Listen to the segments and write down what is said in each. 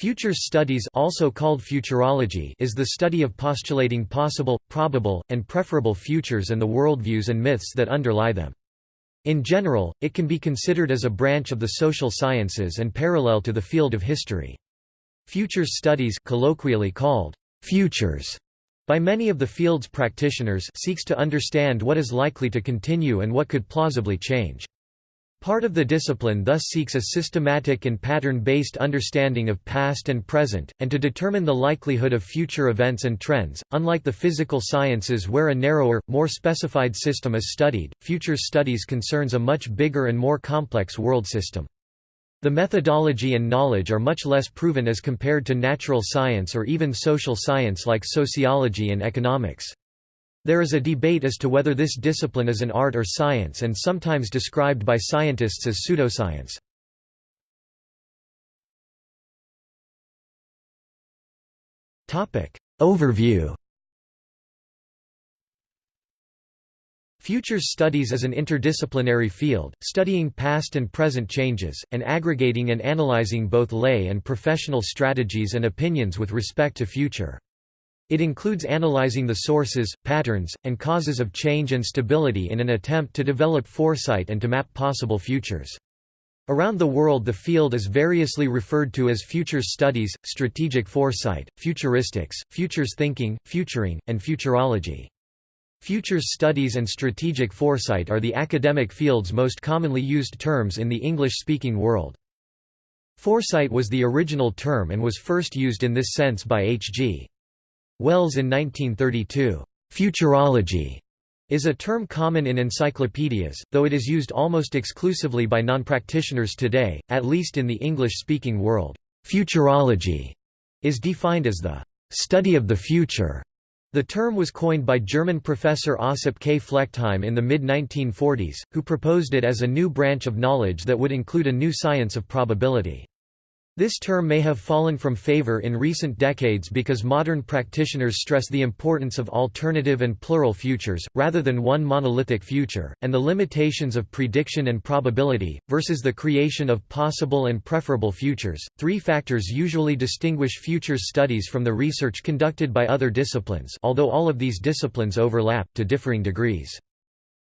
Futures studies also called futurology is the study of postulating possible, probable, and preferable futures and the worldviews and myths that underlie them. In general, it can be considered as a branch of the social sciences and parallel to the field of history. Futures studies colloquially called futures by many of the field's practitioners seeks to understand what is likely to continue and what could plausibly change. Part of the discipline thus seeks a systematic and pattern-based understanding of past and present, and to determine the likelihood of future events and trends. Unlike the physical sciences where a narrower, more specified system is studied, future studies concerns a much bigger and more complex world system. The methodology and knowledge are much less proven as compared to natural science or even social science like sociology and economics. There is a debate as to whether this discipline is an art or science and sometimes described by scientists as pseudoscience. Overview Futures studies is an interdisciplinary field, studying past and present changes, and aggregating and analyzing both lay and professional strategies and opinions with respect to future. It includes analyzing the sources, patterns, and causes of change and stability in an attempt to develop foresight and to map possible futures. Around the world the field is variously referred to as futures studies, strategic foresight, futuristics, futures thinking, futuring, and futurology. Futures studies and strategic foresight are the academic field's most commonly used terms in the English-speaking world. Foresight was the original term and was first used in this sense by H.G. Wells in 1932. Futurology is a term common in encyclopedias, though it is used almost exclusively by non-practitioners today, at least in the English-speaking world. Futurology is defined as the study of the future. The term was coined by German professor Ossip K. Flechtheim in the mid-1940s, who proposed it as a new branch of knowledge that would include a new science of probability. This term may have fallen from favor in recent decades because modern practitioners stress the importance of alternative and plural futures, rather than one monolithic future, and the limitations of prediction and probability, versus the creation of possible and preferable futures. Three factors usually distinguish futures studies from the research conducted by other disciplines, although all of these disciplines overlap, to differing degrees.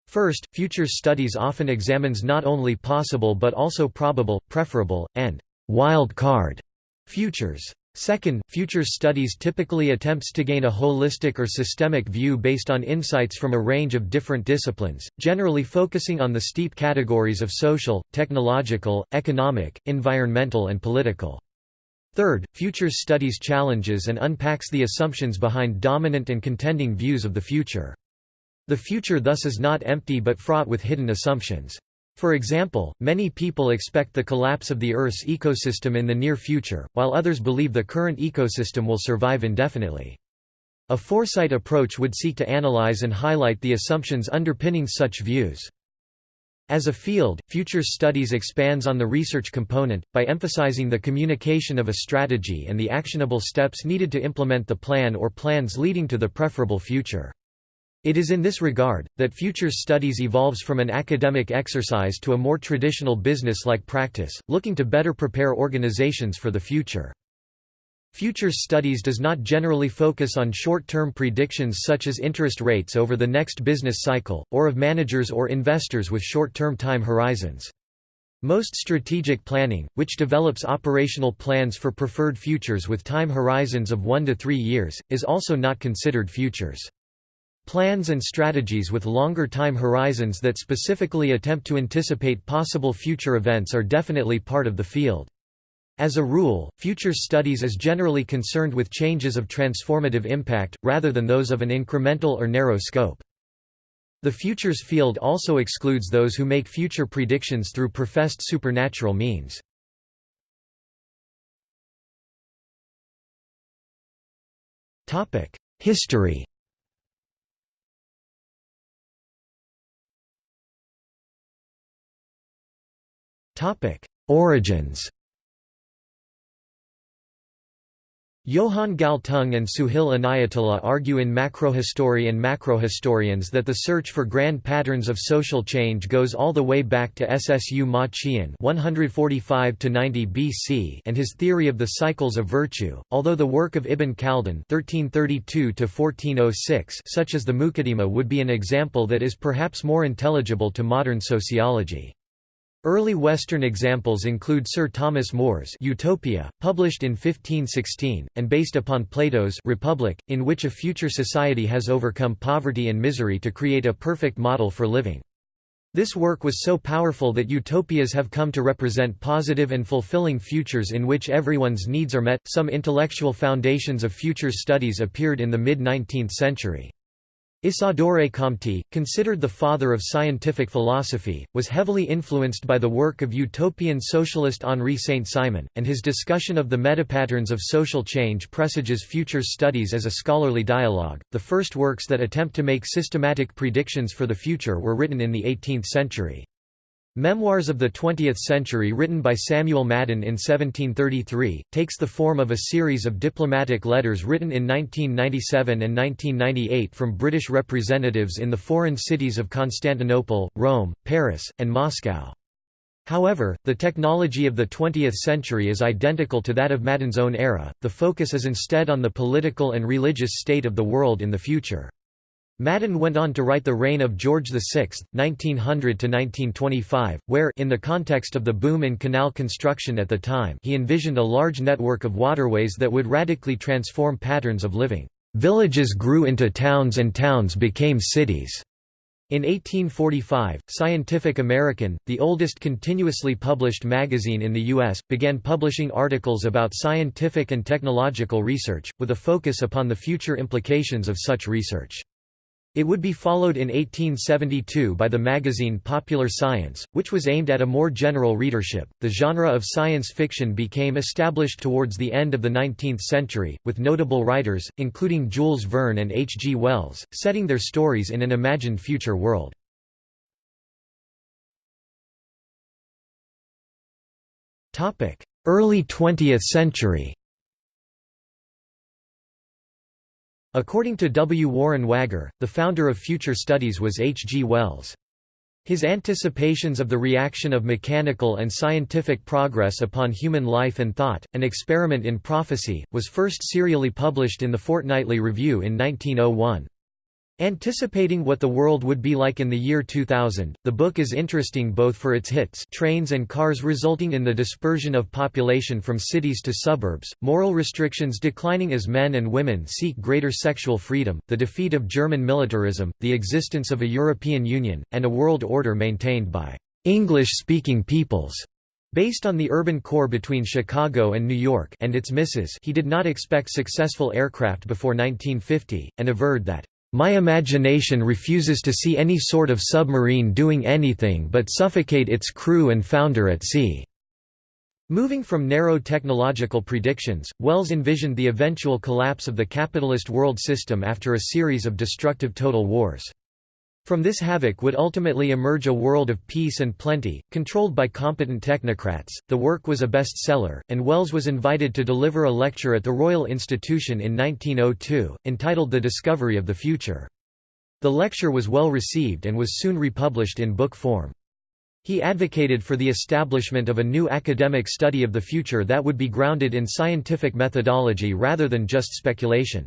First, futures studies often examines not only possible but also probable, preferable, and wild card futures. Second, futures studies typically attempts to gain a holistic or systemic view based on insights from a range of different disciplines, generally focusing on the steep categories of social, technological, economic, environmental and political. Third, futures studies challenges and unpacks the assumptions behind dominant and contending views of the future. The future thus is not empty but fraught with hidden assumptions. For example, many people expect the collapse of the Earth's ecosystem in the near future, while others believe the current ecosystem will survive indefinitely. A foresight approach would seek to analyze and highlight the assumptions underpinning such views. As a field, futures studies expands on the research component, by emphasizing the communication of a strategy and the actionable steps needed to implement the plan or plans leading to the preferable future. It is in this regard, that futures studies evolves from an academic exercise to a more traditional business-like practice, looking to better prepare organizations for the future. Futures studies does not generally focus on short-term predictions such as interest rates over the next business cycle, or of managers or investors with short-term time horizons. Most strategic planning, which develops operational plans for preferred futures with time horizons of one to three years, is also not considered futures. Plans and strategies with longer time horizons that specifically attempt to anticipate possible future events are definitely part of the field. As a rule, futures studies is generally concerned with changes of transformative impact, rather than those of an incremental or narrow scope. The futures field also excludes those who make future predictions through professed supernatural means. History Topic: Origins. Johan Galtung and Sohail Inayatullah argue in Macrohistory and Macrohistorians that the search for grand patterns of social change goes all the way back to Ssu Ma Qian 145–90 BC and his theory of the cycles of virtue, although the work of Ibn Khaldun 1332–1406 such as the Muqaddimah would be an example that is perhaps more intelligible to modern sociology. Early Western examples include Sir Thomas More's Utopia, published in 1516, and based upon Plato's Republic, in which a future society has overcome poverty and misery to create a perfect model for living. This work was so powerful that utopias have come to represent positive and fulfilling futures in which everyone's needs are met. Some intellectual foundations of futures studies appeared in the mid 19th century. Isidore Comte, considered the father of scientific philosophy, was heavily influenced by the work of utopian socialist Henri Saint-Simon, and his discussion of the metapatterns of social change presages future studies as a scholarly dialogue. The first works that attempt to make systematic predictions for the future were written in the 18th century. Memoirs of the Twentieth Century written by Samuel Madden in 1733, takes the form of a series of diplomatic letters written in 1997 and 1998 from British representatives in the foreign cities of Constantinople, Rome, Paris, and Moscow. However, the technology of the 20th century is identical to that of Madden's own era, the focus is instead on the political and religious state of the world in the future. Madden went on to write The Reign of George VI, 1900–1925, where in the context of the boom in canal construction at the time he envisioned a large network of waterways that would radically transform patterns of living. Villages grew into towns and towns became cities. In 1845, Scientific American, the oldest continuously published magazine in the U.S., began publishing articles about scientific and technological research, with a focus upon the future implications of such research. It would be followed in 1872 by the magazine Popular Science, which was aimed at a more general readership. The genre of science fiction became established towards the end of the 19th century, with notable writers, including Jules Verne and H. G. Wells, setting their stories in an imagined future world. Early 20th century According to W. Warren Wagar, the founder of Future Studies was H. G. Wells. His anticipations of the reaction of mechanical and scientific progress upon human life and thought, An Experiment in Prophecy, was first serially published in the Fortnightly Review in 1901. Anticipating what the world would be like in the year 2000, the book is interesting both for its hits trains and cars resulting in the dispersion of population from cities to suburbs, moral restrictions declining as men and women seek greater sexual freedom, the defeat of German militarism, the existence of a European Union, and a world order maintained by English-speaking peoples. Based on the urban core between Chicago and New York and its misses he did not expect successful aircraft before 1950, and averred that my imagination refuses to see any sort of submarine doing anything but suffocate its crew and founder at sea." Moving from narrow technological predictions, Wells envisioned the eventual collapse of the capitalist world system after a series of destructive total wars. From this havoc would ultimately emerge a world of peace and plenty, controlled by competent technocrats. The work was a bestseller, and Wells was invited to deliver a lecture at the Royal Institution in 1902, entitled The Discovery of the Future. The lecture was well received and was soon republished in book form. He advocated for the establishment of a new academic study of the future that would be grounded in scientific methodology rather than just speculation.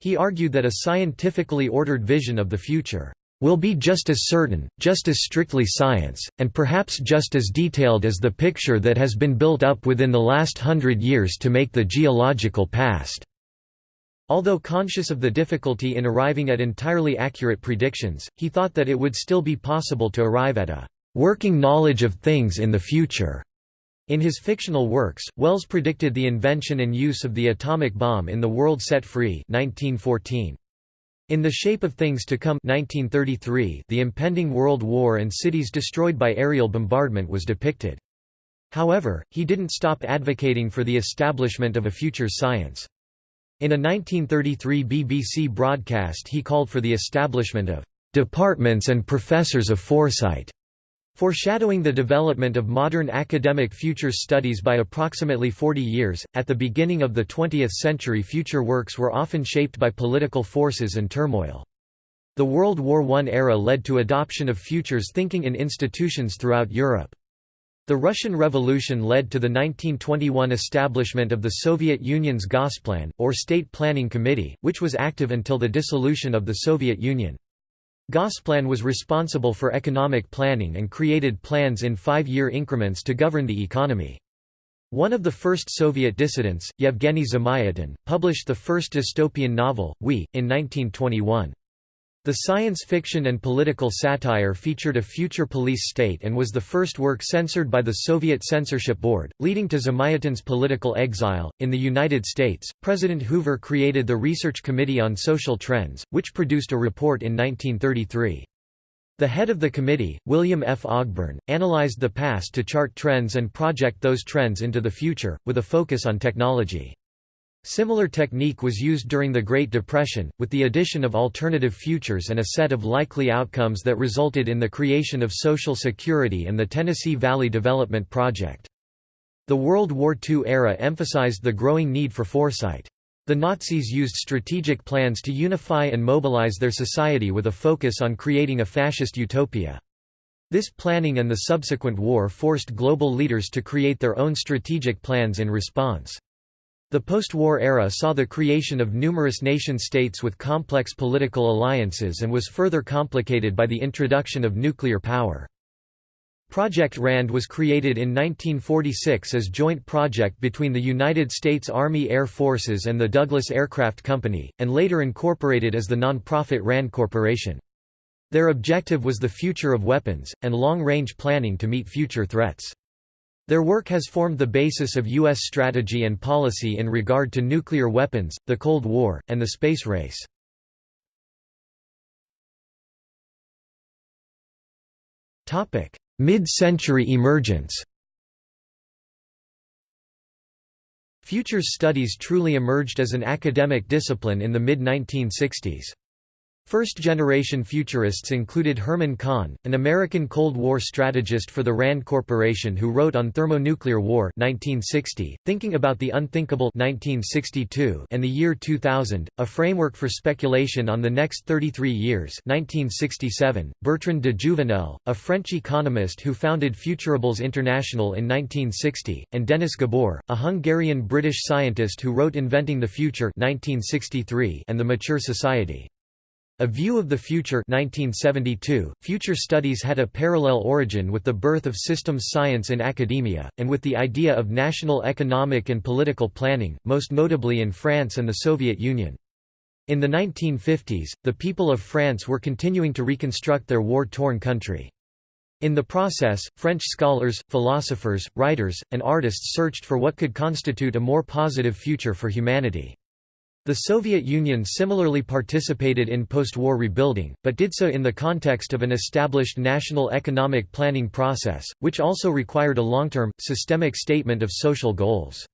He argued that a scientifically ordered vision of the future will be just as certain, just as strictly science, and perhaps just as detailed as the picture that has been built up within the last hundred years to make the geological past." Although conscious of the difficulty in arriving at entirely accurate predictions, he thought that it would still be possible to arrive at a "...working knowledge of things in the future." In his fictional works, Wells predicted the invention and use of the atomic bomb in The World Set Free 1914. In The Shape of Things to Come 1933, the impending World War and cities destroyed by aerial bombardment was depicted. However, he didn't stop advocating for the establishment of a future science. In a 1933 BBC broadcast he called for the establishment of "...departments and professors of foresight." Foreshadowing the development of modern academic futures studies by approximately 40 years, at the beginning of the 20th century future works were often shaped by political forces and turmoil. The World War I era led to adoption of futures thinking in institutions throughout Europe. The Russian Revolution led to the 1921 establishment of the Soviet Union's Gosplan, or State Planning Committee, which was active until the dissolution of the Soviet Union. Gosplan was responsible for economic planning and created plans in five-year increments to govern the economy. One of the first Soviet dissidents, Yevgeny Zamyatin, published the first dystopian novel, We, in 1921. The science fiction and political satire featured a future police state and was the first work censored by the Soviet censorship board, leading to Zamyatin's political exile. In the United States, President Hoover created the Research Committee on Social Trends, which produced a report in 1933. The head of the committee, William F. Ogburn, analyzed the past to chart trends and project those trends into the future, with a focus on technology. Similar technique was used during the Great Depression, with the addition of alternative futures and a set of likely outcomes that resulted in the creation of Social Security and the Tennessee Valley Development Project. The World War II era emphasized the growing need for foresight. The Nazis used strategic plans to unify and mobilize their society with a focus on creating a fascist utopia. This planning and the subsequent war forced global leaders to create their own strategic plans in response. The post-war era saw the creation of numerous nation-states with complex political alliances and was further complicated by the introduction of nuclear power. Project RAND was created in 1946 as joint project between the United States Army Air Forces and the Douglas Aircraft Company, and later incorporated as the non-profit RAND Corporation. Their objective was the future of weapons, and long-range planning to meet future threats. Their work has formed the basis of U.S. strategy and policy in regard to nuclear weapons, the Cold War, and the space race. Mid-century emergence Futures studies truly emerged as an academic discipline in the mid-1960s. First-generation futurists included Herman Kahn, an American Cold War strategist for the RAND Corporation who wrote on thermonuclear war 1960, Thinking About the Unthinkable 1962, and the Year 2000, A Framework for Speculation on the Next 33 Years 1967, Bertrand de Jouvenel, a French economist who founded Futuribles International in 1960, and Dennis Gabor, a Hungarian-British scientist who wrote Inventing the Future 1963 and The Mature Society. A View of the Future 1972, Future Studies had a parallel origin with the birth of systems science in academia, and with the idea of national economic and political planning, most notably in France and the Soviet Union. In the 1950s, the people of France were continuing to reconstruct their war-torn country. In the process, French scholars, philosophers, writers, and artists searched for what could constitute a more positive future for humanity. The Soviet Union similarly participated in post-war rebuilding, but did so in the context of an established national economic planning process, which also required a long-term, systemic statement of social goals.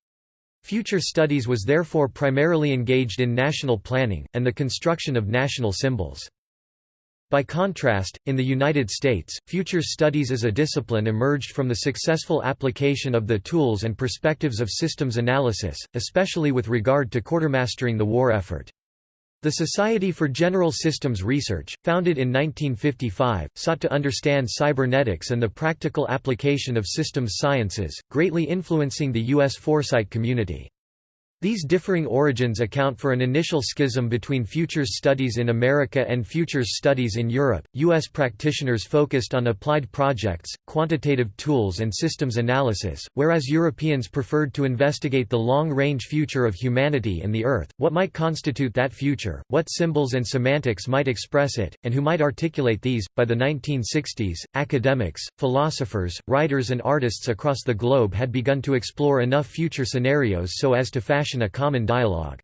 Future Studies was therefore primarily engaged in national planning, and the construction of national symbols. By contrast, in the United States, futures studies as a discipline emerged from the successful application of the tools and perspectives of systems analysis, especially with regard to quartermastering the war effort. The Society for General Systems Research, founded in 1955, sought to understand cybernetics and the practical application of systems sciences, greatly influencing the U.S. foresight community. These differing origins account for an initial schism between futures studies in America and futures studies in Europe. U.S. practitioners focused on applied projects, quantitative tools, and systems analysis, whereas Europeans preferred to investigate the long range future of humanity and the Earth, what might constitute that future, what symbols and semantics might express it, and who might articulate these. By the 1960s, academics, philosophers, writers, and artists across the globe had begun to explore enough future scenarios so as to fashion a common dialogue.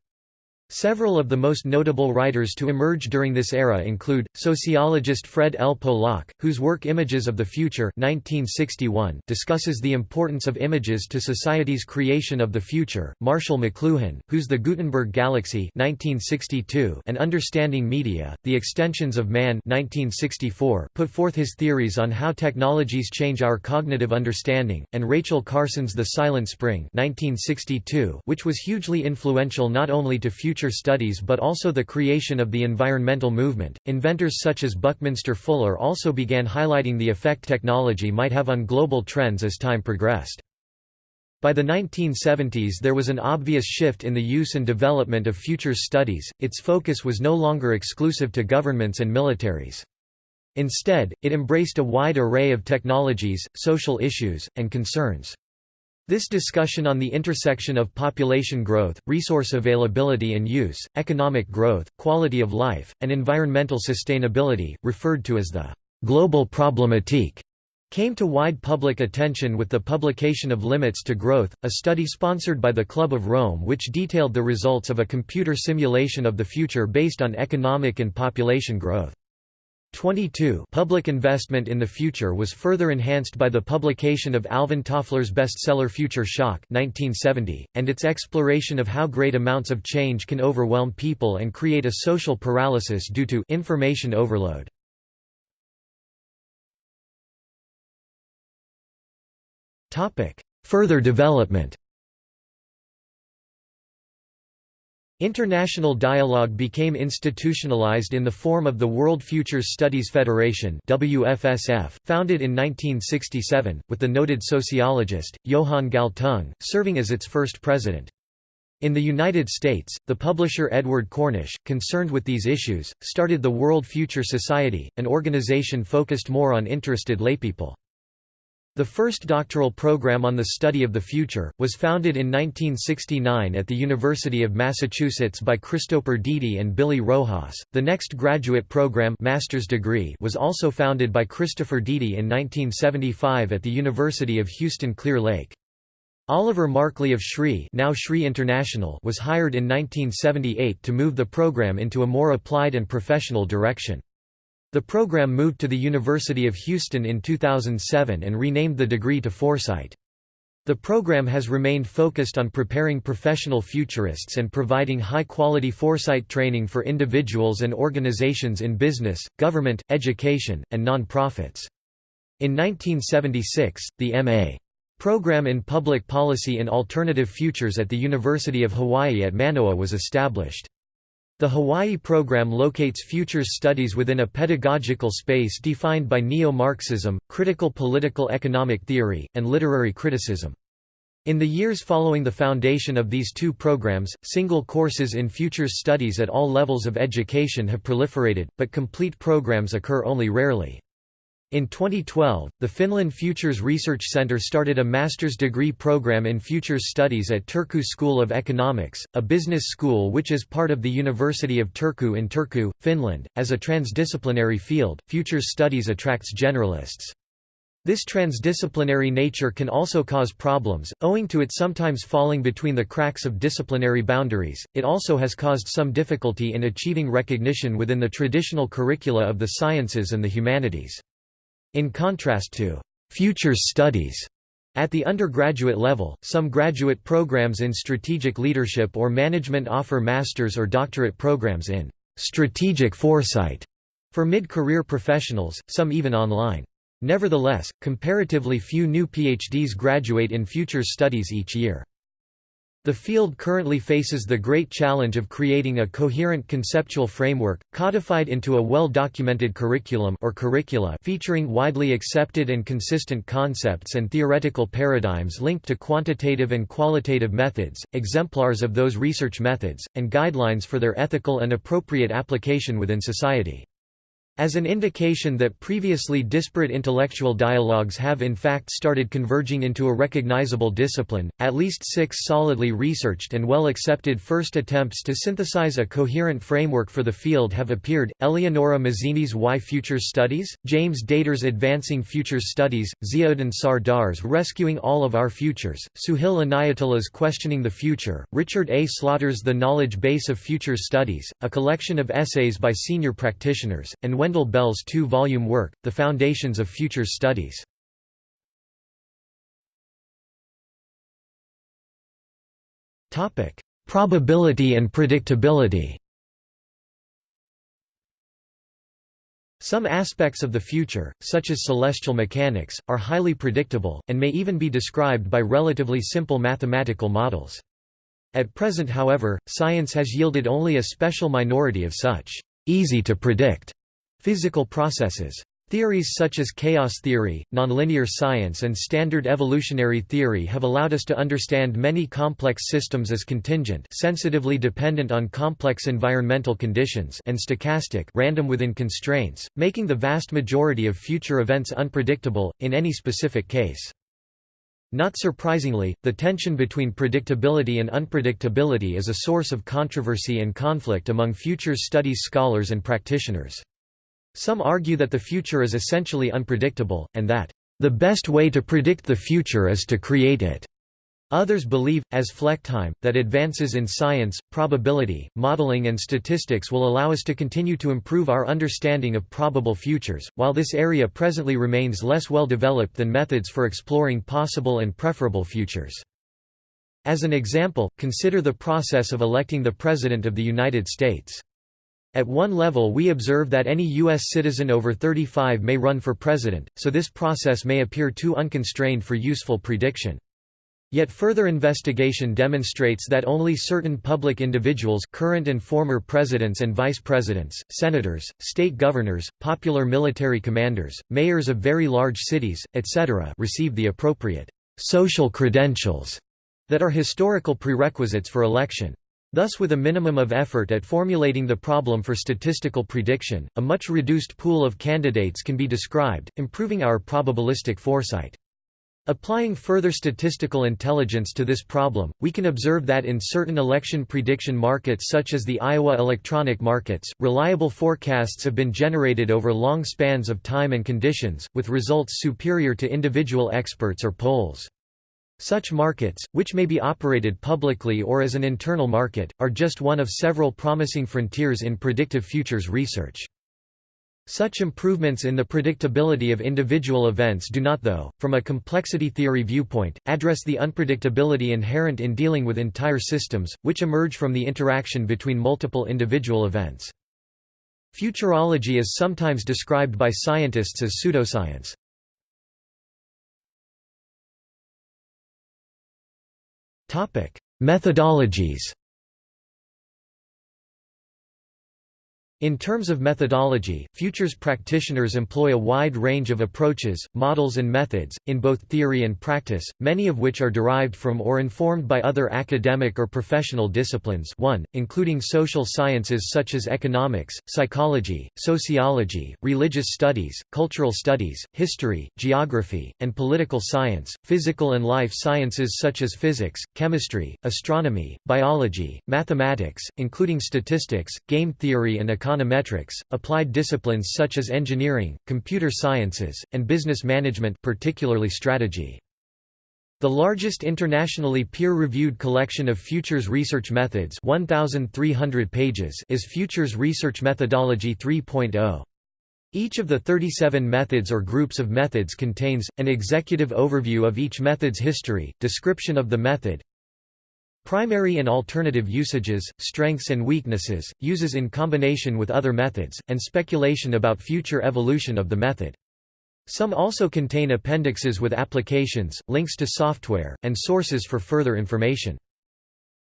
Several of the most notable writers to emerge during this era include, sociologist Fred L. Polak, whose work Images of the Future 1961 discusses the importance of images to society's creation of the future, Marshall McLuhan, whose The Gutenberg Galaxy 1962 and Understanding Media, The Extensions of Man 1964 put forth his theories on how technologies change our cognitive understanding, and Rachel Carson's The Silent Spring 1962 which was hugely influential not only to future future studies but also the creation of the environmental movement. Inventors such as Buckminster Fuller also began highlighting the effect technology might have on global trends as time progressed. By the 1970s there was an obvious shift in the use and development of futures studies, its focus was no longer exclusive to governments and militaries. Instead, it embraced a wide array of technologies, social issues, and concerns. This discussion on the intersection of population growth, resource availability and use, economic growth, quality of life, and environmental sustainability, referred to as the global problematique, came to wide public attention with the publication of Limits to Growth, a study sponsored by the Club of Rome which detailed the results of a computer simulation of the future based on economic and population growth. 22 Public investment in the future was further enhanced by the publication of Alvin Toffler's bestseller Future Shock 1970, and its exploration of how great amounts of change can overwhelm people and create a social paralysis due to information overload. Further development International dialogue became institutionalized in the form of the World Futures Studies Federation WFSF, founded in 1967, with the noted sociologist, Johan Galtung, serving as its first president. In the United States, the publisher Edward Cornish, concerned with these issues, started the World Future Society, an organization focused more on interested laypeople. The first doctoral program on the study of the future, was founded in 1969 at the University of Massachusetts by Christopher Dede and Billy Rojas. The next graduate program master's degree was also founded by Christopher Dede in 1975 at the University of Houston Clear Lake. Oliver Markley of SRI, now SRI International was hired in 1978 to move the program into a more applied and professional direction. The program moved to the University of Houston in 2007 and renamed the degree to Foresight. The program has remained focused on preparing professional futurists and providing high-quality foresight training for individuals and organizations in business, government, education, and non-profits. In 1976, the M.A. program in Public Policy and Alternative Futures at the University of Hawaii at Manoa was established. The Hawaii program locates futures studies within a pedagogical space defined by neo-Marxism, critical political economic theory, and literary criticism. In the years following the foundation of these two programs, single courses in futures studies at all levels of education have proliferated, but complete programs occur only rarely. In 2012, the Finland Futures Research Center started a master's degree program in futures studies at Turku School of Economics, a business school which is part of the University of Turku in Turku, Finland. As a transdisciplinary field, futures studies attracts generalists. This transdisciplinary nature can also cause problems, owing to it sometimes falling between the cracks of disciplinary boundaries. It also has caused some difficulty in achieving recognition within the traditional curricula of the sciences and the humanities. In contrast to «futures studies» At the undergraduate level, some graduate programs in strategic leadership or management offer master's or doctorate programs in strategic foresight for mid-career professionals, some even online. Nevertheless, comparatively few new PhDs graduate in futures studies each year. The field currently faces the great challenge of creating a coherent conceptual framework, codified into a well-documented curriculum or curricula featuring widely accepted and consistent concepts and theoretical paradigms linked to quantitative and qualitative methods, exemplars of those research methods, and guidelines for their ethical and appropriate application within society. As an indication that previously disparate intellectual dialogues have in fact started converging into a recognizable discipline, at least six solidly researched and well-accepted first attempts to synthesize a coherent framework for the field have appeared, Eleonora Masini's Why Futures Studies, James Dator's Advancing Futures Studies, Ziauddin Sardar's Rescuing All of Our Futures, Sohail Inayatullah's Questioning the Future, Richard A. Slaughter's The Knowledge Base of Futures Studies, a collection of essays by senior practitioners, and when Wendell Bell's two-volume work, The Foundations of Future Studies. Probability and predictability Some aspects of the future, such as celestial mechanics, are highly predictable, and may even be described by relatively simple mathematical models. At present however, science has yielded only a special minority of such easy-to-predict Physical processes. Theories such as chaos theory, nonlinear science and standard evolutionary theory have allowed us to understand many complex systems as contingent sensitively dependent on complex environmental conditions and stochastic random within constraints, making the vast majority of future events unpredictable, in any specific case. Not surprisingly, the tension between predictability and unpredictability is a source of controversy and conflict among futures studies scholars and practitioners. Some argue that the future is essentially unpredictable, and that, "...the best way to predict the future is to create it." Others believe, as Flechtheim, that advances in science, probability, modeling and statistics will allow us to continue to improve our understanding of probable futures, while this area presently remains less well developed than methods for exploring possible and preferable futures. As an example, consider the process of electing the President of the United States. At one level we observe that any U.S. citizen over 35 may run for president, so this process may appear too unconstrained for useful prediction. Yet further investigation demonstrates that only certain public individuals current and former presidents and vice presidents, senators, state governors, popular military commanders, mayors of very large cities, etc. receive the appropriate «social credentials» that are historical prerequisites for election. Thus with a minimum of effort at formulating the problem for statistical prediction, a much reduced pool of candidates can be described, improving our probabilistic foresight. Applying further statistical intelligence to this problem, we can observe that in certain election prediction markets such as the Iowa electronic markets, reliable forecasts have been generated over long spans of time and conditions, with results superior to individual experts or polls. Such markets, which may be operated publicly or as an internal market, are just one of several promising frontiers in predictive futures research. Such improvements in the predictability of individual events do not though, from a complexity theory viewpoint, address the unpredictability inherent in dealing with entire systems, which emerge from the interaction between multiple individual events. Futurology is sometimes described by scientists as pseudoscience. Methodologies In terms of methodology, futures practitioners employ a wide range of approaches, models and methods, in both theory and practice, many of which are derived from or informed by other academic or professional disciplines 1, including social sciences such as economics, psychology, sociology, religious studies, cultural studies, history, geography, and political science, physical and life sciences such as physics, chemistry, astronomy, biology, mathematics, including statistics, game theory and economics econometrics, applied disciplines such as engineering, computer sciences, and business management particularly strategy. The largest internationally peer-reviewed collection of futures research methods 1,300 pages is Futures Research Methodology 3.0. Each of the 37 methods or groups of methods contains, an executive overview of each method's history, description of the method, Primary and alternative usages, strengths and weaknesses, uses in combination with other methods, and speculation about future evolution of the method. Some also contain appendixes with applications, links to software, and sources for further information.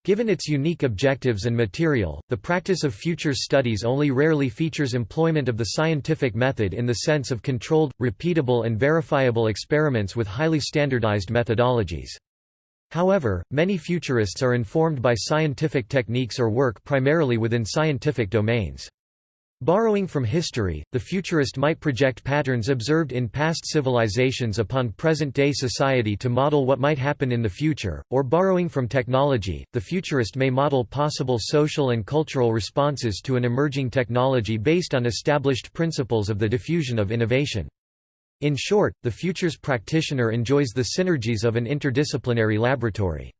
Given its unique objectives and material, the practice of futures studies only rarely features employment of the scientific method in the sense of controlled, repeatable and verifiable experiments with highly standardized methodologies. However, many futurists are informed by scientific techniques or work primarily within scientific domains. Borrowing from history, the futurist might project patterns observed in past civilizations upon present-day society to model what might happen in the future, or borrowing from technology, the futurist may model possible social and cultural responses to an emerging technology based on established principles of the diffusion of innovation. In short, the futures practitioner enjoys the synergies of an interdisciplinary laboratory.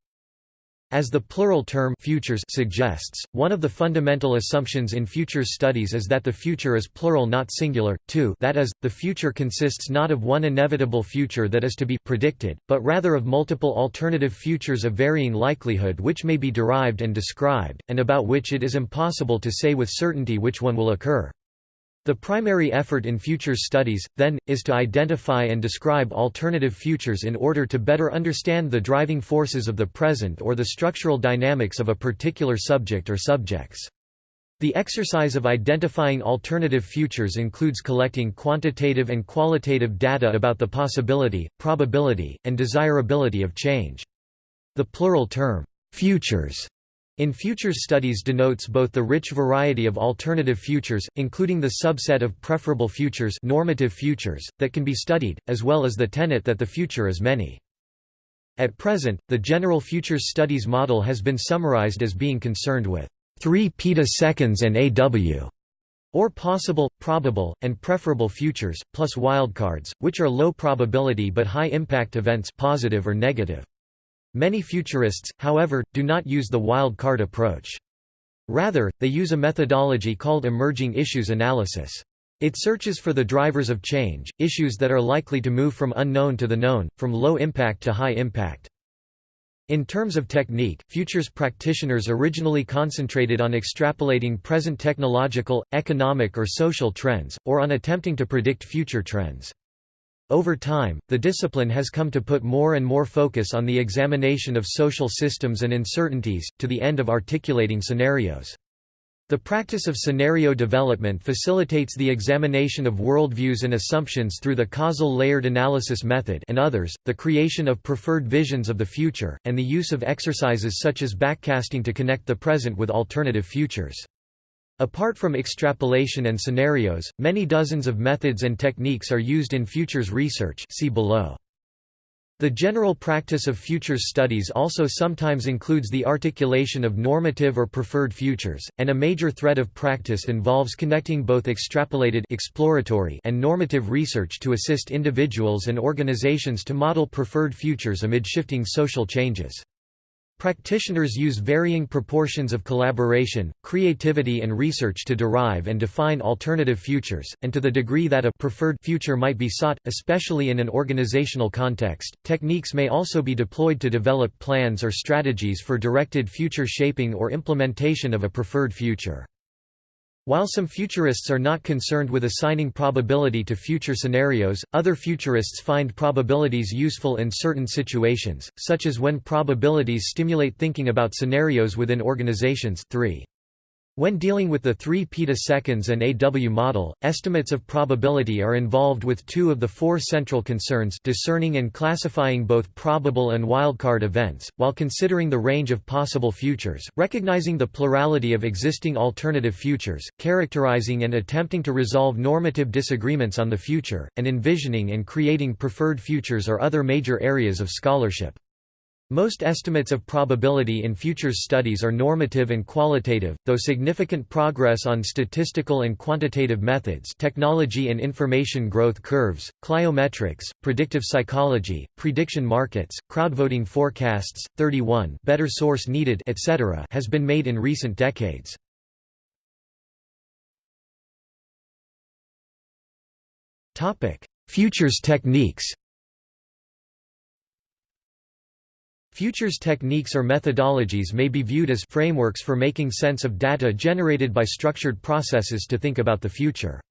As the plural term futures suggests, one of the fundamental assumptions in futures studies is that the future is plural not singular, too that is, the future consists not of one inevitable future that is to be predicted, but rather of multiple alternative futures of varying likelihood which may be derived and described, and about which it is impossible to say with certainty which one will occur. The primary effort in futures studies, then, is to identify and describe alternative futures in order to better understand the driving forces of the present or the structural dynamics of a particular subject or subjects. The exercise of identifying alternative futures includes collecting quantitative and qualitative data about the possibility, probability, and desirability of change. The plural term, futures, in futures studies denotes both the rich variety of alternative futures, including the subset of preferable futures normative futures, that can be studied, as well as the tenet that the future is many. At present, the general futures studies model has been summarized as being concerned with 3 petaseconds and AW, or possible, probable, and preferable futures, plus wildcards, which are low probability but high impact events positive or negative. Many futurists, however, do not use the wild card approach. Rather, they use a methodology called emerging issues analysis. It searches for the drivers of change, issues that are likely to move from unknown to the known, from low impact to high impact. In terms of technique, futures practitioners originally concentrated on extrapolating present technological, economic or social trends, or on attempting to predict future trends. Over time, the discipline has come to put more and more focus on the examination of social systems and uncertainties, to the end of articulating scenarios. The practice of scenario development facilitates the examination of worldviews and assumptions through the causal layered analysis method and others, the creation of preferred visions of the future, and the use of exercises such as backcasting to connect the present with alternative futures. Apart from extrapolation and scenarios, many dozens of methods and techniques are used in futures research see below. The general practice of futures studies also sometimes includes the articulation of normative or preferred futures, and a major thread of practice involves connecting both extrapolated exploratory and normative research to assist individuals and organizations to model preferred futures amid shifting social changes. Practitioners use varying proportions of collaboration, creativity and research to derive and define alternative futures, and to the degree that a preferred future might be sought, especially in an organizational context, techniques may also be deployed to develop plans or strategies for directed future shaping or implementation of a preferred future. While some futurists are not concerned with assigning probability to future scenarios, other futurists find probabilities useful in certain situations, such as when probabilities stimulate thinking about scenarios within organizations 3. When dealing with the 3 petaseconds and AW model, estimates of probability are involved with two of the four central concerns discerning and classifying both probable and wildcard events, while considering the range of possible futures, recognizing the plurality of existing alternative futures, characterizing and attempting to resolve normative disagreements on the future, and envisioning and creating preferred futures are other major areas of scholarship. Most estimates of probability in futures studies are normative and qualitative, though significant progress on statistical and quantitative methods technology and information growth curves, cliometrics, predictive psychology, prediction markets, crowdvoting forecasts, 31 better source needed etc. has been made in recent decades. Futures techniques Futures techniques or methodologies may be viewed as frameworks for making sense of data generated by structured processes to think about the future.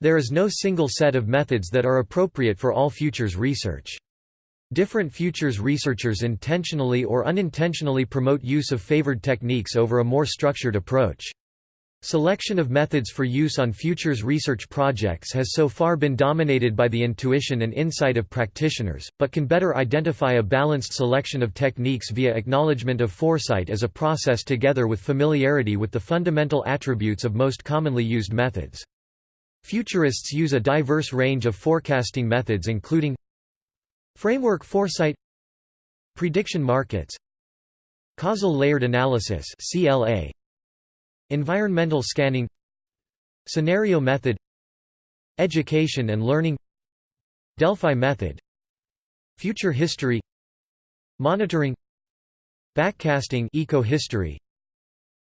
There is no single set of methods that are appropriate for all futures research. Different futures researchers intentionally or unintentionally promote use of favored techniques over a more structured approach. Selection of methods for use on futures research projects has so far been dominated by the intuition and insight of practitioners, but can better identify a balanced selection of techniques via acknowledgement of foresight as a process together with familiarity with the fundamental attributes of most commonly used methods. Futurists use a diverse range of forecasting methods including Framework foresight Prediction markets Causal layered analysis CLA Environmental scanning Scenario method Education and learning Delphi method Future history Monitoring Backcasting eco-history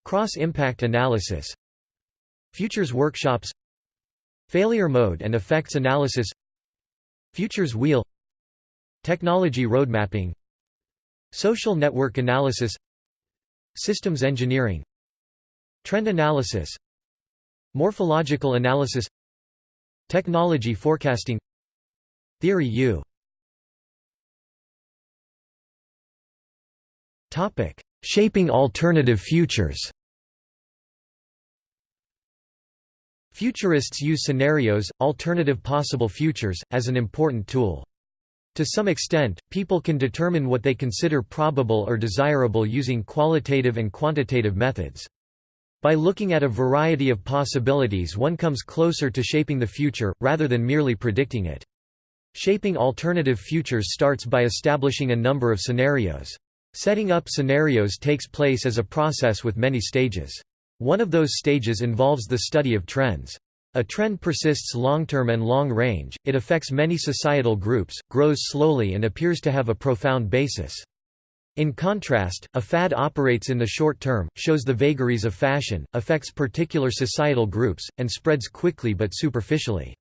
Cross-impact analysis Futures workshops Failure mode and effects analysis Futures wheel Technology roadmapping Social network analysis Systems engineering Trend analysis. Morphological analysis. Technology forecasting. Theory U. Shaping alternative futures. Futurists use scenarios, alternative possible futures, as an important tool. To some extent, people can determine what they consider probable or desirable using qualitative and quantitative methods. By looking at a variety of possibilities one comes closer to shaping the future, rather than merely predicting it. Shaping alternative futures starts by establishing a number of scenarios. Setting up scenarios takes place as a process with many stages. One of those stages involves the study of trends. A trend persists long-term and long-range, it affects many societal groups, grows slowly and appears to have a profound basis. In contrast, a fad operates in the short term, shows the vagaries of fashion, affects particular societal groups, and spreads quickly but superficially.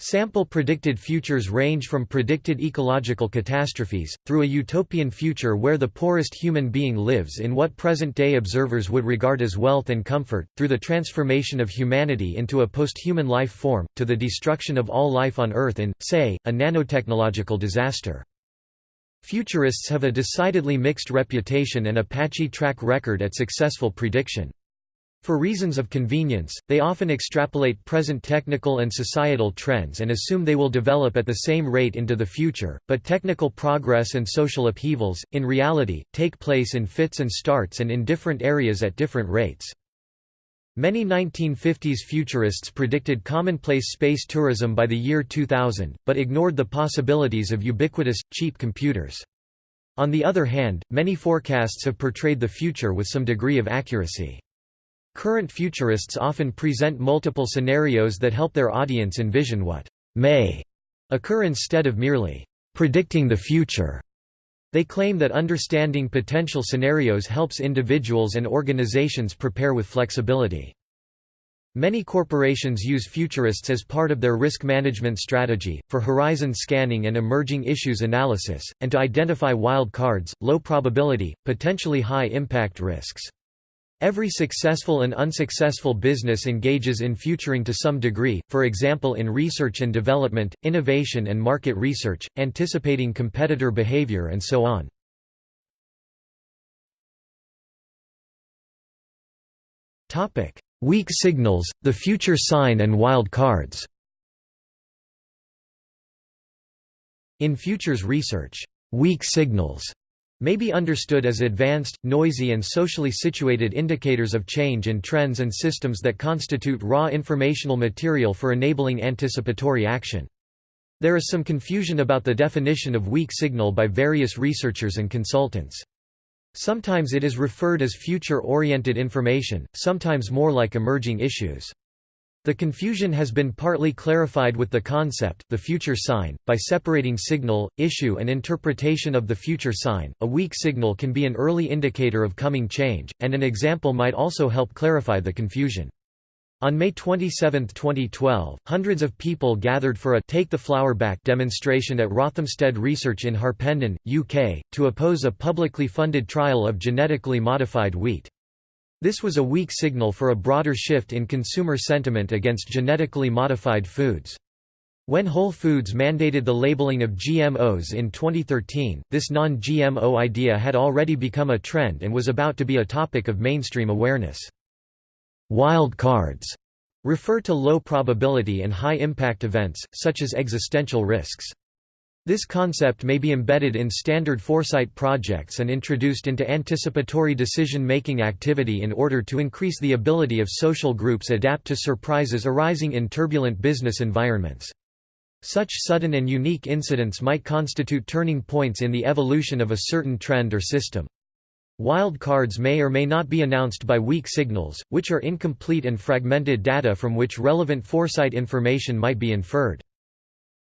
Sample predicted futures range from predicted ecological catastrophes, through a utopian future where the poorest human being lives in what present-day observers would regard as wealth and comfort, through the transformation of humanity into a post-human life form, to the destruction of all life on Earth in, say, a nanotechnological disaster. Futurists have a decidedly mixed reputation and a patchy track record at successful prediction. For reasons of convenience, they often extrapolate present technical and societal trends and assume they will develop at the same rate into the future, but technical progress and social upheavals, in reality, take place in fits and starts and in different areas at different rates. Many 1950s futurists predicted commonplace space tourism by the year 2000, but ignored the possibilities of ubiquitous, cheap computers. On the other hand, many forecasts have portrayed the future with some degree of accuracy. Current futurists often present multiple scenarios that help their audience envision what may occur instead of merely predicting the future. They claim that understanding potential scenarios helps individuals and organizations prepare with flexibility. Many corporations use futurists as part of their risk management strategy, for horizon scanning and emerging issues analysis, and to identify wild cards, low probability, potentially high impact risks. Every successful and unsuccessful business engages in futuring to some degree, for example in research and development, innovation and market research, anticipating competitor behavior and so on. Weak signals, the future sign and wild cards In futures research, weak signals may be understood as advanced, noisy and socially situated indicators of change in trends and systems that constitute raw informational material for enabling anticipatory action. There is some confusion about the definition of weak signal by various researchers and consultants. Sometimes it is referred as future-oriented information, sometimes more like emerging issues. The confusion has been partly clarified with the concept the future sign, by separating signal, issue and interpretation of the future sign. A weak signal can be an early indicator of coming change, and an example might also help clarify the confusion. On May 27, 2012, hundreds of people gathered for a Take the Flour Back demonstration at Rothamsted Research in Harpenden, UK, to oppose a publicly funded trial of genetically modified wheat. This was a weak signal for a broader shift in consumer sentiment against genetically modified foods. When Whole Foods mandated the labeling of GMOs in 2013, this non-GMO idea had already become a trend and was about to be a topic of mainstream awareness. wild cards refer to low probability and high impact events, such as existential risks. This concept may be embedded in standard foresight projects and introduced into anticipatory decision-making activity in order to increase the ability of social groups adapt to surprises arising in turbulent business environments. Such sudden and unique incidents might constitute turning points in the evolution of a certain trend or system. Wild cards may or may not be announced by weak signals, which are incomplete and fragmented data from which relevant foresight information might be inferred.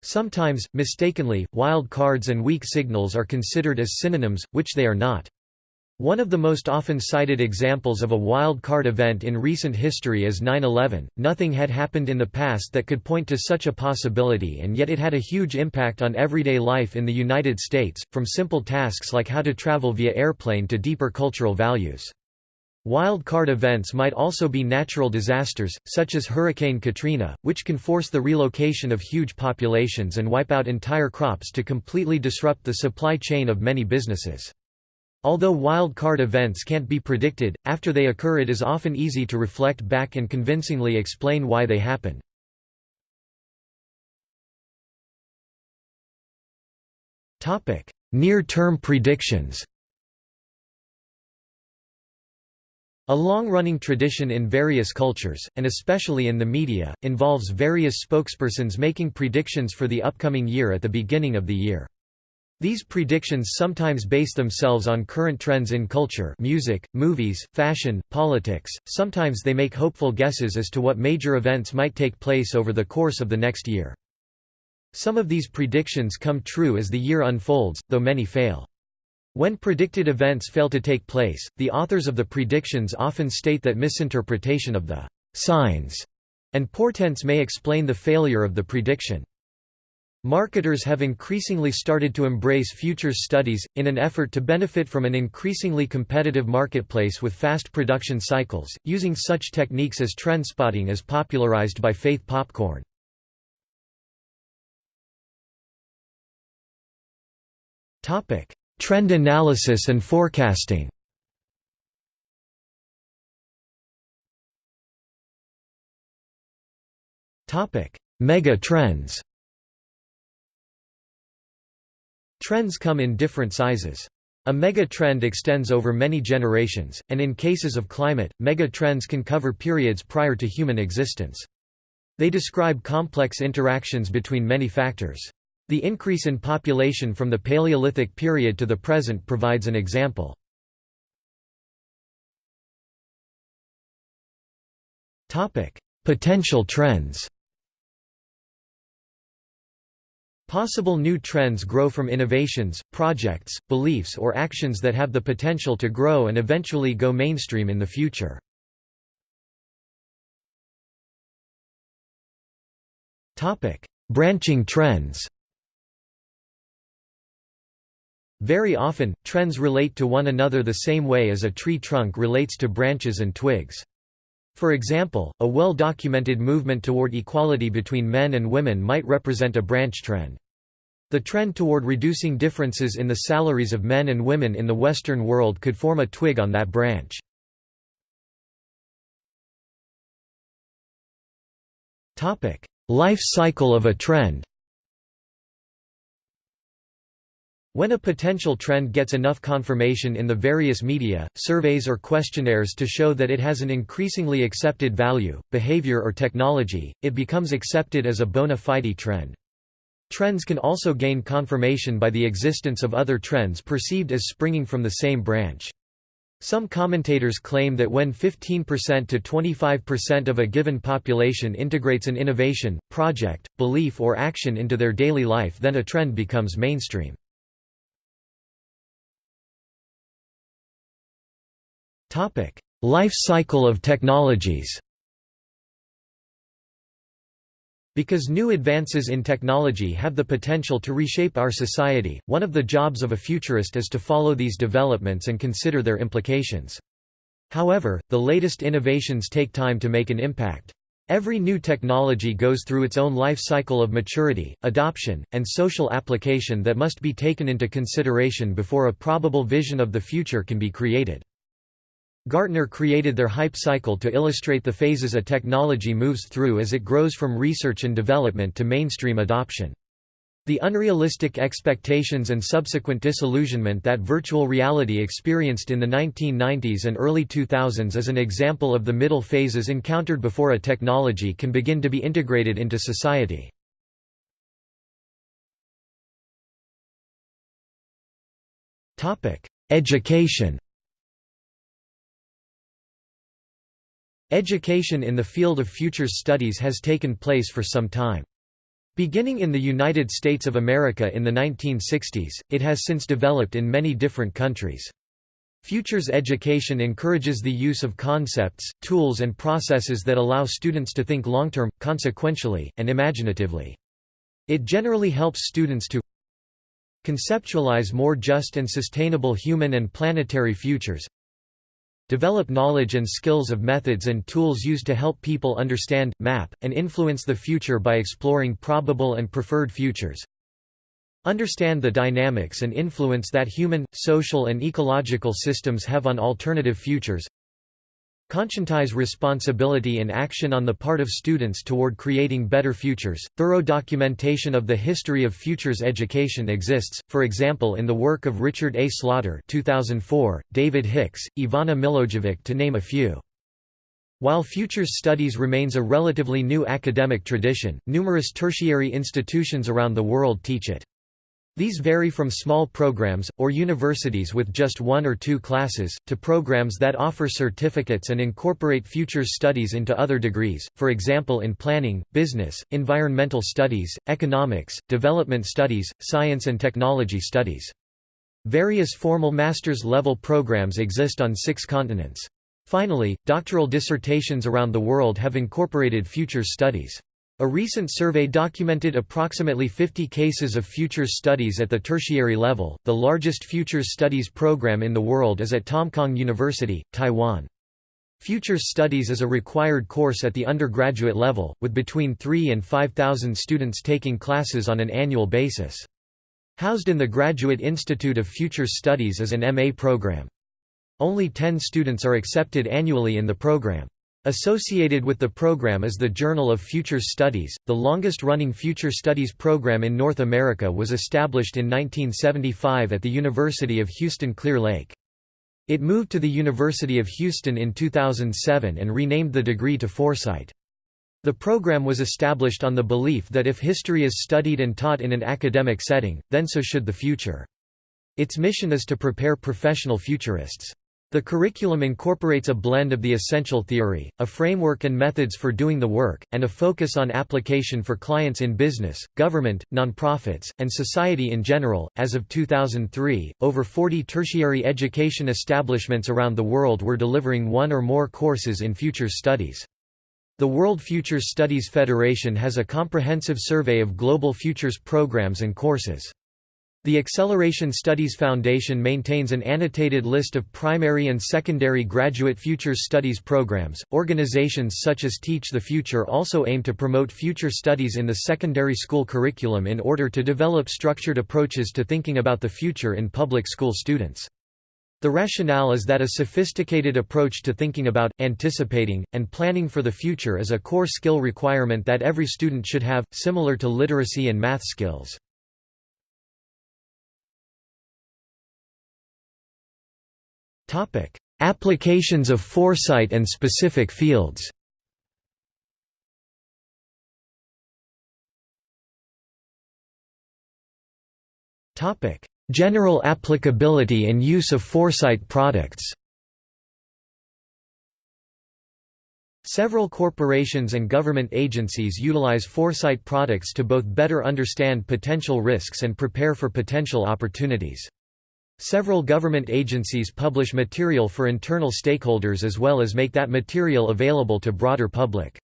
Sometimes, mistakenly, wild cards and weak signals are considered as synonyms, which they are not. One of the most often cited examples of a wild card event in recent history is 9-11. Nothing had happened in the past that could point to such a possibility and yet it had a huge impact on everyday life in the United States, from simple tasks like how to travel via airplane to deeper cultural values. Wild card events might also be natural disasters, such as Hurricane Katrina, which can force the relocation of huge populations and wipe out entire crops to completely disrupt the supply chain of many businesses. Although wild card events can't be predicted, after they occur it is often easy to reflect back and convincingly explain why they happened. Near-term predictions A long-running tradition in various cultures, and especially in the media, involves various spokespersons making predictions for the upcoming year at the beginning of the year. These predictions sometimes base themselves on current trends in culture music, movies, fashion, politics, sometimes they make hopeful guesses as to what major events might take place over the course of the next year. Some of these predictions come true as the year unfolds, though many fail. When predicted events fail to take place, the authors of the predictions often state that misinterpretation of the signs and portents may explain the failure of the prediction. Marketers have increasingly started to embrace futures studies, in an effort to benefit from an increasingly competitive marketplace with fast production cycles, using such techniques as trendspotting as popularized by Faith Popcorn. Trend analysis and forecasting Mega trends Trends come in different sizes. A mega trend extends over many generations, and in cases of climate, mega trends can cover periods prior to human existence. They describe complex interactions between many factors. The increase in population from the Paleolithic period to the present provides an example. Potential trends Possible new trends grow from innovations, projects, beliefs or actions that have the potential to grow and eventually go mainstream in the future. Branching trends Very often, trends relate to one another the same way as a tree trunk relates to branches and twigs. For example, a well-documented movement toward equality between men and women might represent a branch trend. The trend toward reducing differences in the salaries of men and women in the Western world could form a twig on that branch. Life cycle of a trend When a potential trend gets enough confirmation in the various media, surveys or questionnaires to show that it has an increasingly accepted value, behavior or technology, it becomes accepted as a bona fide trend. Trends can also gain confirmation by the existence of other trends perceived as springing from the same branch. Some commentators claim that when 15% to 25% of a given population integrates an innovation, project, belief or action into their daily life then a trend becomes mainstream. Life cycle of technologies Because new advances in technology have the potential to reshape our society, one of the jobs of a futurist is to follow these developments and consider their implications. However, the latest innovations take time to make an impact. Every new technology goes through its own life cycle of maturity, adoption, and social application that must be taken into consideration before a probable vision of the future can be created. Gartner created their hype cycle to illustrate the phases a technology moves through as it grows from research and development to mainstream adoption. The unrealistic expectations and subsequent disillusionment that virtual reality experienced in the 1990s and early 2000s is an example of the middle phases encountered before a technology can begin to be integrated into society. Education Education in the field of futures studies has taken place for some time. Beginning in the United States of America in the 1960s, it has since developed in many different countries. Futures education encourages the use of concepts, tools and processes that allow students to think long-term, consequentially, and imaginatively. It generally helps students to conceptualize more just and sustainable human and planetary futures, Develop knowledge and skills of methods and tools used to help people understand, map, and influence the future by exploring probable and preferred futures. Understand the dynamics and influence that human, social and ecological systems have on alternative futures. Conscientize responsibility and action on the part of students toward creating better futures. Thorough documentation of the history of futures education exists, for example in the work of Richard A. Slaughter 2004, David Hicks, Ivana Milojevic to name a few. While futures studies remains a relatively new academic tradition, numerous tertiary institutions around the world teach it. These vary from small programs, or universities with just one or two classes, to programs that offer certificates and incorporate futures studies into other degrees, for example in planning, business, environmental studies, economics, development studies, science and technology studies. Various formal master's level programs exist on six continents. Finally, doctoral dissertations around the world have incorporated futures studies. A recent survey documented approximately 50 cases of futures studies at the tertiary level. The largest futures studies program in the world is at Tamkang University, Taiwan. Futures Studies is a required course at the undergraduate level, with between 3 and 5,000 students taking classes on an annual basis. Housed in the Graduate Institute of Futures Studies is an MA program. Only 10 students are accepted annually in the program. Associated with the program is the Journal of Future Studies. The longest-running Future Studies program in North America was established in 1975 at the University of Houston Clear Lake. It moved to the University of Houston in 2007 and renamed the degree to Foresight. The program was established on the belief that if history is studied and taught in an academic setting, then so should the future. Its mission is to prepare professional futurists. The curriculum incorporates a blend of the essential theory, a framework and methods for doing the work, and a focus on application for clients in business, government, nonprofits, and society in general. As of 2003, over 40 tertiary education establishments around the world were delivering one or more courses in future studies. The World Futures Studies Federation has a comprehensive survey of global futures programs and courses. The Acceleration Studies Foundation maintains an annotated list of primary and secondary graduate futures studies programs. Organizations such as Teach the Future also aim to promote future studies in the secondary school curriculum in order to develop structured approaches to thinking about the future in public school students. The rationale is that a sophisticated approach to thinking about, anticipating, and planning for the future is a core skill requirement that every student should have, similar to literacy and math skills. Applications of foresight and specific fields. Topic: General applicability and use of foresight products. Several corporations and government agencies utilize foresight products to both better understand potential risks and prepare for potential opportunities. Several government agencies publish material for internal stakeholders as well as make that material available to broader public.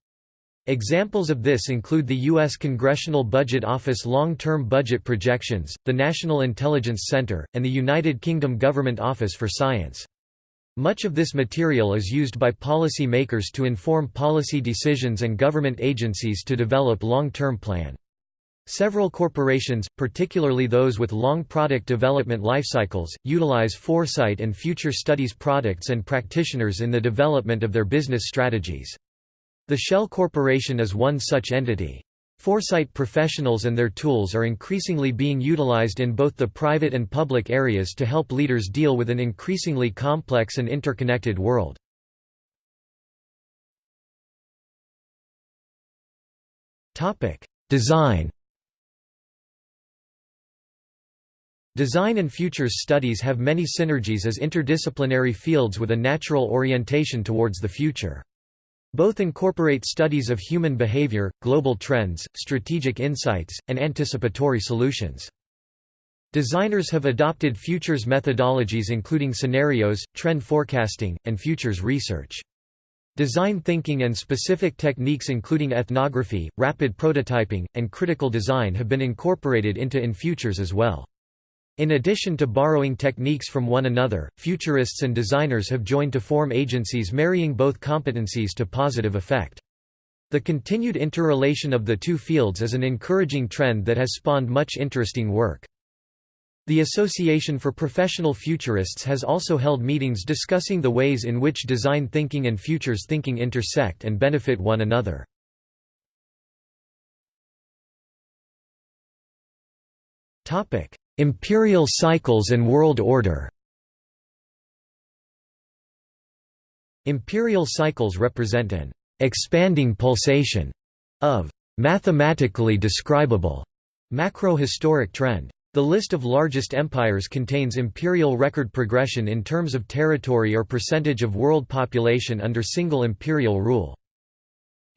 Examples of this include the U.S. Congressional Budget Office Long-Term Budget Projections, the National Intelligence Center, and the United Kingdom Government Office for Science. Much of this material is used by policy makers to inform policy decisions and government agencies to develop long-term plan. Several corporations, particularly those with long product development lifecycles, utilize foresight and future studies products and practitioners in the development of their business strategies. The Shell Corporation is one such entity. Foresight professionals and their tools are increasingly being utilized in both the private and public areas to help leaders deal with an increasingly complex and interconnected world. Design Design and futures studies have many synergies as interdisciplinary fields with a natural orientation towards the future. Both incorporate studies of human behavior, global trends, strategic insights, and anticipatory solutions. Designers have adopted futures methodologies including scenarios, trend forecasting, and futures research. Design thinking and specific techniques including ethnography, rapid prototyping, and critical design have been incorporated into in futures as well. In addition to borrowing techniques from one another, futurists and designers have joined to form agencies marrying both competencies to positive effect. The continued interrelation of the two fields is an encouraging trend that has spawned much interesting work. The Association for Professional Futurists has also held meetings discussing the ways in which design thinking and futures thinking intersect and benefit one another. Topic: Imperial cycles and world order Imperial cycles represent an expanding pulsation of mathematically describable macro-historic trend. The list of largest empires contains imperial record progression in terms of territory or percentage of world population under single imperial rule.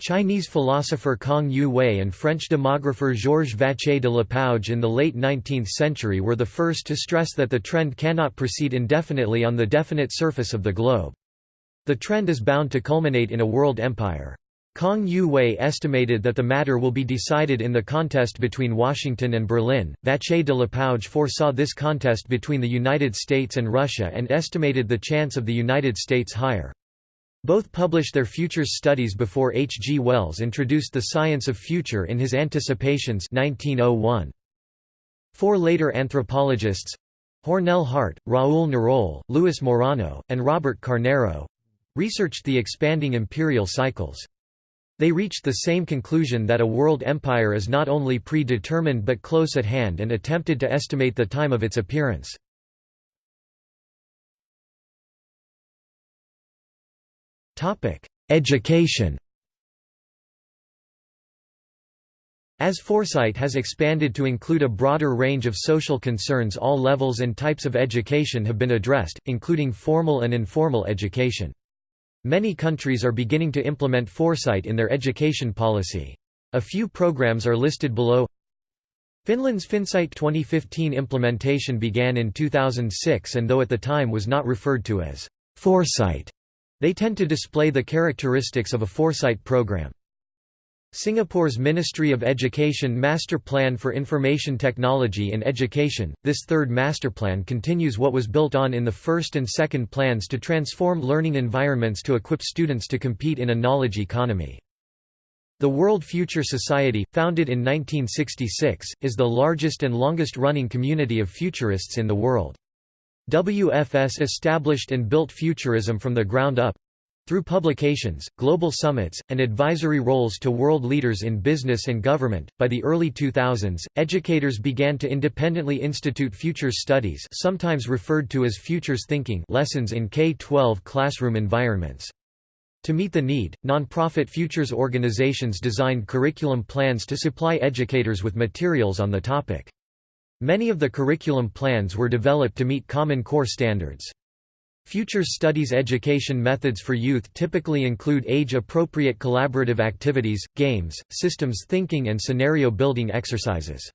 Chinese philosopher Kang Youwei and French demographer Georges Vacher de Lapouge in the late 19th century were the first to stress that the trend cannot proceed indefinitely on the definite surface of the globe. The trend is bound to culminate in a world empire. Kang Youwei estimated that the matter will be decided in the contest between Washington and Berlin. Vacher de Lapouge foresaw this contest between the United States and Russia and estimated the chance of the United States higher. Both published their futures studies before H. G. Wells introduced the science of future in his Anticipations 1901. Four later anthropologists—Hornell Hart, Raoul Naroll, Luis Morano, and Robert Carneiro—researched the expanding imperial cycles. They reached the same conclusion that a world empire is not only predetermined but close at hand and attempted to estimate the time of its appearance. Education As foresight has expanded to include a broader range of social concerns all levels and types of education have been addressed, including formal and informal education. Many countries are beginning to implement foresight in their education policy. A few programs are listed below Finland's Finnsight 2015 implementation began in 2006 and though at the time was not referred to as foresight, they tend to display the characteristics of a foresight program. Singapore's Ministry of Education Master Plan for Information Technology in Education, this third master plan continues what was built on in the first and second plans to transform learning environments to equip students to compete in a knowledge economy. The World Future Society, founded in 1966, is the largest and longest-running community of futurists in the world. WFS established and built futurism from the ground up through publications, global summits, and advisory roles to world leaders in business and government. By the early 2000s, educators began to independently institute futures studies, sometimes referred to as futures thinking, lessons in K-12 classroom environments. To meet the need, nonprofit futures organizations designed curriculum plans to supply educators with materials on the topic. Many of the curriculum plans were developed to meet Common Core standards. Futures studies education methods for youth typically include age-appropriate collaborative activities, games, systems thinking and scenario-building exercises.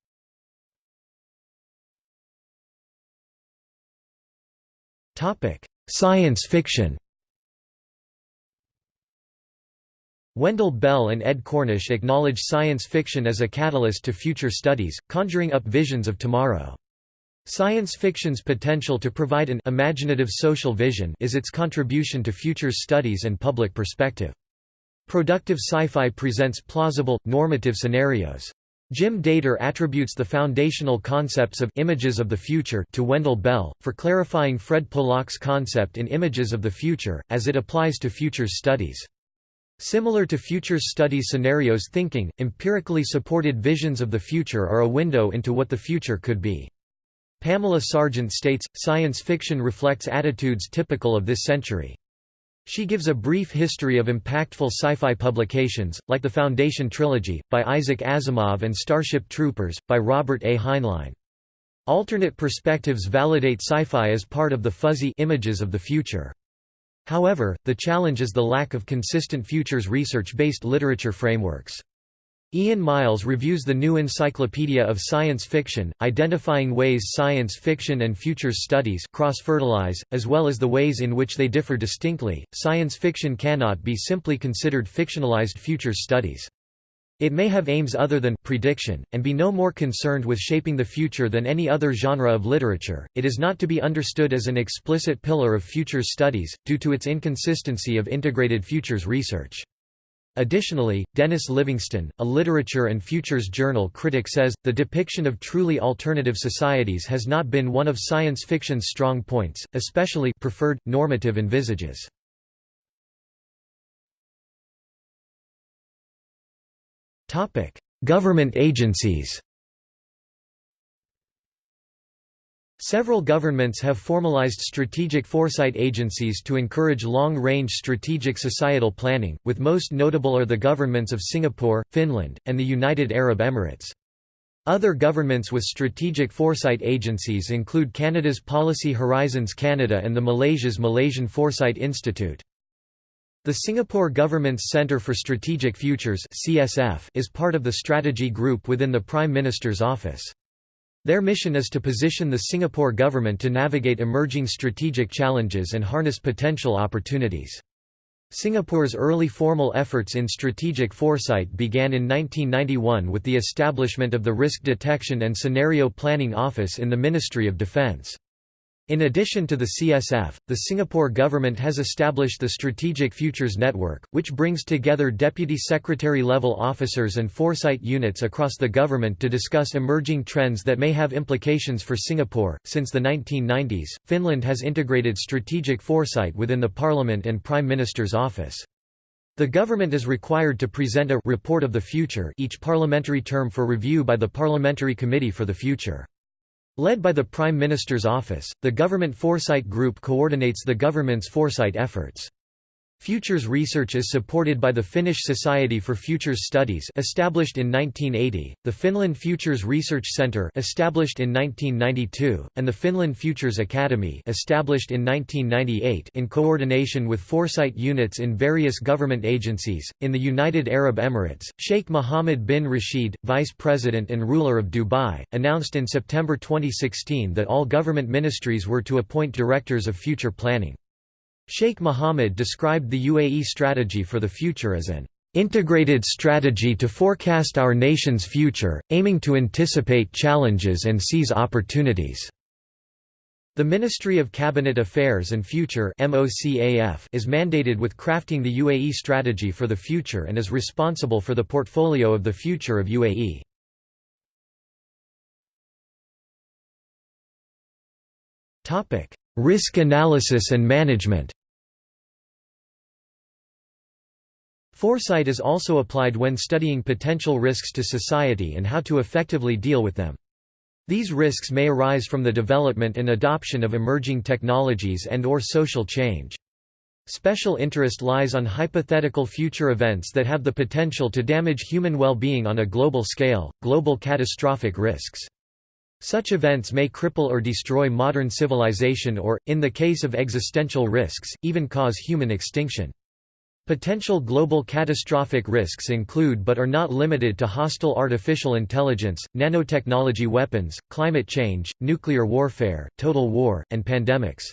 Science fiction Wendell Bell and Ed Cornish acknowledge science fiction as a catalyst to future studies, conjuring up visions of tomorrow. Science fiction's potential to provide an imaginative social vision is its contribution to futures studies and public perspective. Productive sci-fi presents plausible, normative scenarios. Jim Dator attributes the foundational concepts of images of the future to Wendell Bell, for clarifying Fred Polak's concept in Images of the Future, as it applies to futures studies. Similar to futures studies scenarios thinking, empirically supported visions of the future are a window into what the future could be. Pamela Sargent states, science fiction reflects attitudes typical of this century. She gives a brief history of impactful sci-fi publications, like the Foundation Trilogy, by Isaac Asimov and Starship Troopers, by Robert A. Heinlein. Alternate perspectives validate sci-fi as part of the fuzzy images of the future. However, the challenge is the lack of consistent futures research-based literature frameworks. Ian Miles reviews the New Encyclopedia of Science Fiction, identifying ways science fiction and futures studies cross-fertilize, as well as the ways in which they differ distinctly. Science fiction cannot be simply considered fictionalized futures studies. It may have aims other than prediction, and be no more concerned with shaping the future than any other genre of literature. It is not to be understood as an explicit pillar of futures studies, due to its inconsistency of integrated futures research. Additionally, Dennis Livingston, a literature and futures journal critic says, the depiction of truly alternative societies has not been one of science fiction's strong points, especially preferred, normative envisages. Government agencies Several governments have formalized strategic foresight agencies to encourage long-range strategic societal planning, with most notable are the governments of Singapore, Finland, and the United Arab Emirates. Other governments with strategic foresight agencies include Canada's Policy Horizons Canada and the Malaysia's Malaysian Foresight Institute. The Singapore Government's Centre for Strategic Futures (CSF) is part of the strategy group within the Prime Minister's office. Their mission is to position the Singapore government to navigate emerging strategic challenges and harness potential opportunities. Singapore's early formal efforts in strategic foresight began in 1991 with the establishment of the Risk Detection and Scenario Planning Office in the Ministry of Defence. In addition to the CSF, the Singapore government has established the Strategic Futures Network, which brings together deputy secretary-level officers and foresight units across the government to discuss emerging trends that may have implications for Singapore. Since the 1990s, Finland has integrated strategic foresight within the Parliament and Prime Minister's office. The government is required to present a report of the future each parliamentary term for review by the Parliamentary Committee for the Future. Led by the Prime Minister's office, the Government Foresight Group coordinates the government's foresight efforts. Futures research is supported by the Finnish Society for Futures Studies established in 1980, the Finland Futures Research Centre established in 1992, and the Finland Futures Academy established in 1998 in coordination with foresight units in various government agencies. In the United Arab Emirates, Sheikh Mohammed bin Rashid, Vice President and ruler of Dubai, announced in September 2016 that all government ministries were to appoint directors of future planning. Sheikh Mohammed described the UAE strategy for the future as an integrated strategy to forecast our nation's future, aiming to anticipate challenges and seize opportunities. The Ministry of Cabinet Affairs and Future is mandated with crafting the UAE strategy for the future and is responsible for the portfolio of the future of UAE. Risk analysis and management Foresight is also applied when studying potential risks to society and how to effectively deal with them. These risks may arise from the development and adoption of emerging technologies and or social change. Special interest lies on hypothetical future events that have the potential to damage human well-being on a global scale, global catastrophic risks. Such events may cripple or destroy modern civilization or, in the case of existential risks, even cause human extinction. Potential global catastrophic risks include but are not limited to hostile artificial intelligence, nanotechnology weapons, climate change, nuclear warfare, total war, and pandemics.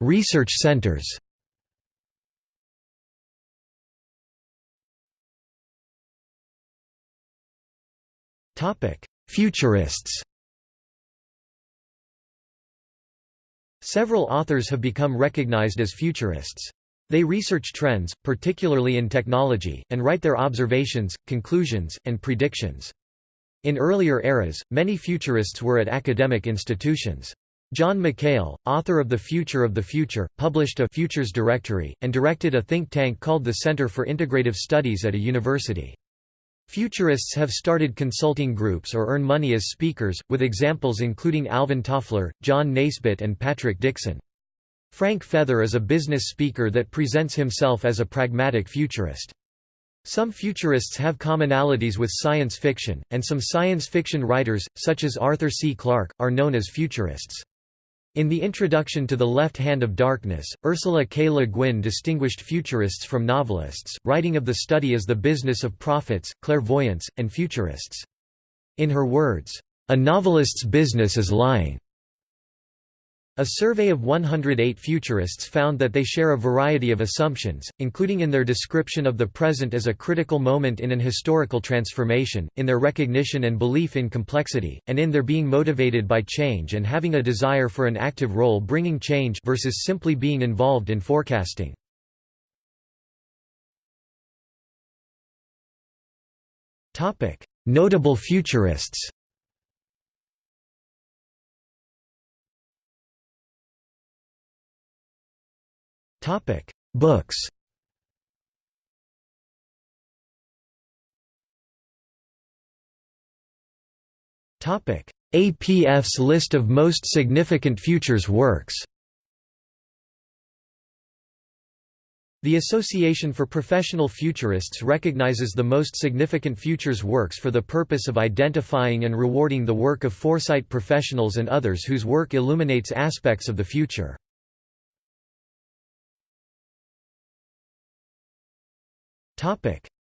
Research centers Futurists Several authors have become recognized as futurists. They research trends, particularly in technology, and write their observations, conclusions, and predictions. In earlier eras, many futurists were at academic institutions. John McHale, author of The Future of the Future, published a Futures Directory, and directed a think tank called the Center for Integrative Studies at a university. Futurists have started consulting groups or earn money as speakers, with examples including Alvin Toffler, John Naisbitt and Patrick Dixon. Frank Feather is a business speaker that presents himself as a pragmatic futurist. Some futurists have commonalities with science fiction, and some science fiction writers, such as Arthur C. Clarke, are known as futurists. In the introduction to The Left Hand of Darkness, Ursula K. Le Guin distinguished futurists from novelists, writing of the study as the business of prophets, clairvoyants, and futurists. In her words, "...a novelist's business is lying." A survey of 108 futurists found that they share a variety of assumptions, including in their description of the present as a critical moment in an historical transformation, in their recognition and belief in complexity, and in their being motivated by change and having a desire for an active role bringing change versus simply being involved in forecasting. Notable futurists Topic: Books. Topic: APF's list of most significant futures works. The Association for Professional Futurists recognizes the most significant futures works for the purpose of identifying and rewarding the work of foresight professionals and others whose work illuminates aspects of the future.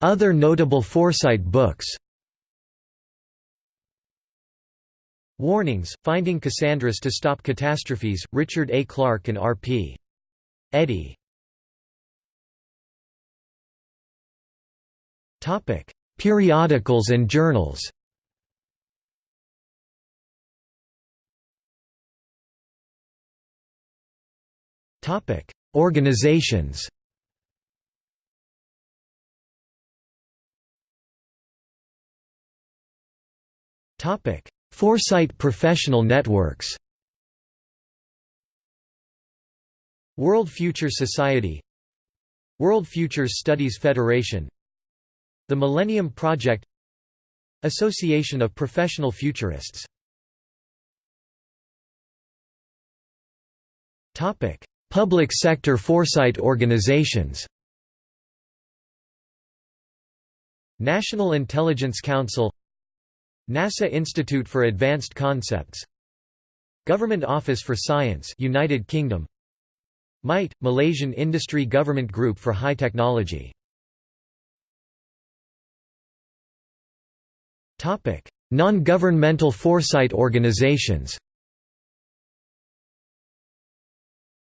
Other notable foresight books. Warnings, Finding Cassandras to Stop Catastrophes, Richard A. Clarke and R.P. Eddy. Periodicals and journals. Organizations Topic: Foresight Professional Networks. World Futures Society. World Futures Studies Federation. The Millennium Project. Association of Professional Futurists. Topic: Public sector foresight organizations. National Intelligence Council NASA Institute for Advanced Concepts. Government Office for Science United Kingdom. MIGHT Malaysian Industry Government Group for High Technology. Topic Non-governmental foresight organizations.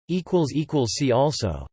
Equals equals see also